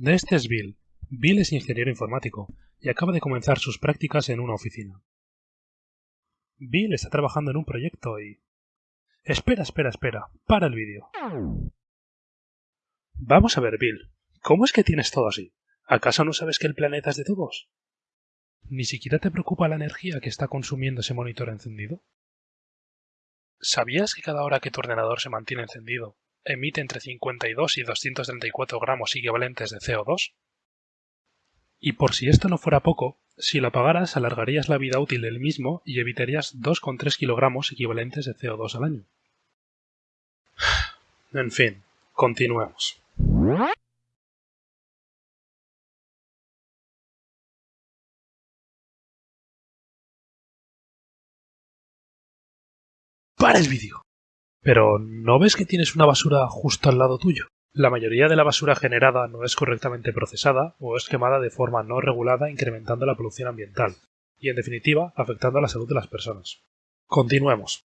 Este es Bill. Bill es ingeniero informático y acaba de comenzar sus prácticas en una oficina. Bill está trabajando en un proyecto y... Espera, espera, espera. Para el vídeo. Vamos a ver, Bill. ¿Cómo es que tienes todo así? ¿Acaso no sabes que el planeta es de todos? ¿Ni siquiera te preocupa la energía que está consumiendo ese monitor encendido? ¿Sabías que cada hora que tu ordenador se mantiene encendido, emite entre 52 y 234 gramos equivalentes de CO2? Y por si esto no fuera poco, si lo apagaras alargarías la vida útil del mismo y evitarías 2,3 kilogramos equivalentes de CO2 al año. En fin, continuemos. ¡Para el vídeo! Pero, ¿no ves que tienes una basura justo al lado tuyo? La mayoría de la basura generada no es correctamente procesada o es quemada de forma no regulada incrementando la polución ambiental y, en definitiva, afectando a la salud de las personas. Continuemos.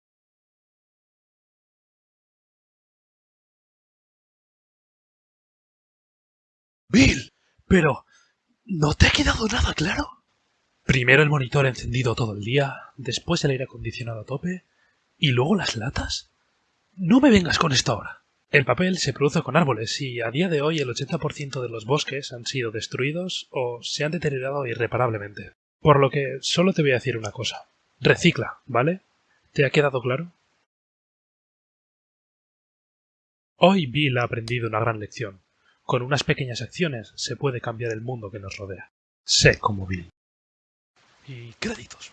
Bill, pero... ¿No te ha quedado nada claro? Primero el monitor encendido todo el día, después el aire acondicionado a tope, y luego las latas. No me vengas con esto ahora. El papel se produce con árboles y a día de hoy el 80% de los bosques han sido destruidos o se han deteriorado irreparablemente. Por lo que solo te voy a decir una cosa. Recicla, ¿vale? ¿Te ha quedado claro? Hoy Bill ha aprendido una gran lección. Con unas pequeñas acciones se puede cambiar el mundo que nos rodea. Sé como Bill. Y créditos.